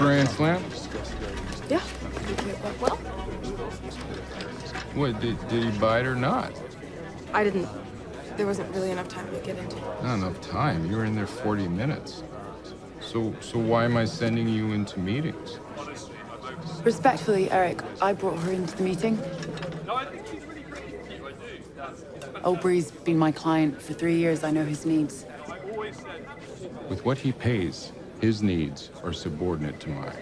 Grand Slam? Yeah, it well. What, did, did he buy it or not? I didn't. There wasn't really enough time to get into. Not enough time. You were in there 40 minutes. So, so why am I sending you into meetings? Respectfully, Eric, I brought her into the meeting. Aubrey's been my client for three years. I know his needs. With what he pays, his needs are subordinate to mine.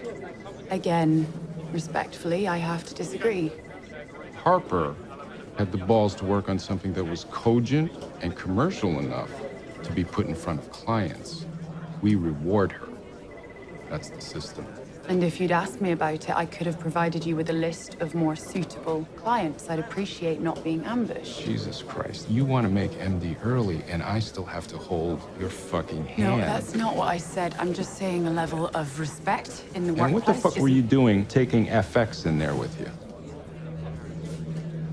Again, respectfully, I have to disagree. Harper had the balls to work on something that was cogent and commercial enough to be put in front of clients. We reward her. That's the system. And if you'd asked me about it, I could have provided you with a list of more suitable clients. I'd appreciate not being ambushed. Jesus Christ, you want to make MD early, and I still have to hold your fucking hand. No, that's not what I said. I'm just saying a level of respect in the And workplace. what the fuck were you doing taking FX in there with you?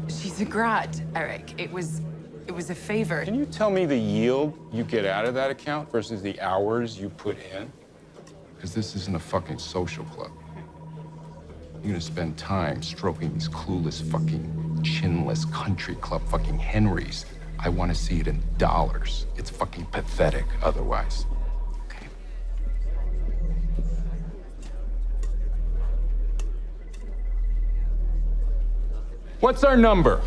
She's a grad, Eric. It was, it was a favor. Can you tell me the yield you get out of that account versus the hours you put in? Because this isn't a fucking social club. You're gonna spend time stroking these clueless fucking chinless country club fucking Henrys. I want to see it in dollars. It's fucking pathetic otherwise. Okay. What's our number?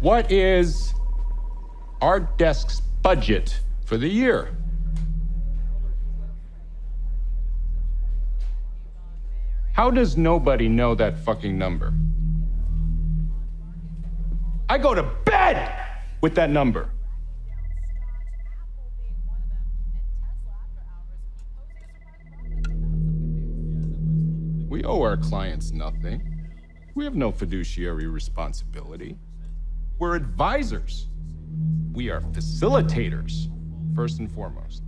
What is our desk's budget for the year? How does nobody know that fucking number? I go to bed with that number. We owe our clients nothing. We have no fiduciary responsibility. We're advisors. We are facilitators, first and foremost.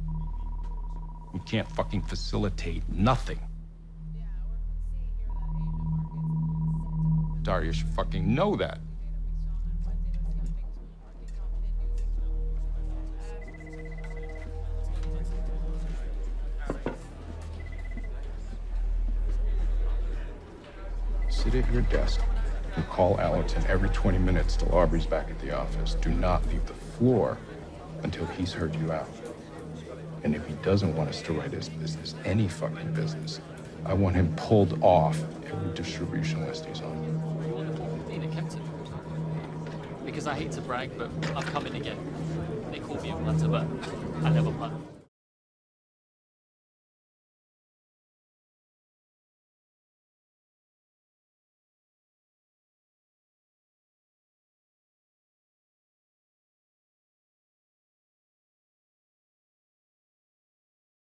We can't fucking facilitate nothing. Daria should fucking know that. Sit at your desk and call Allerton every 20 minutes till Aubrey's back at the office. Do not leave the floor until he's heard you out. And if he doesn't want us to write his business, any fucking business, I want him pulled off every distribution list he's on. Because I hate to brag, but I've come in again. They call me a punter, but I never punt.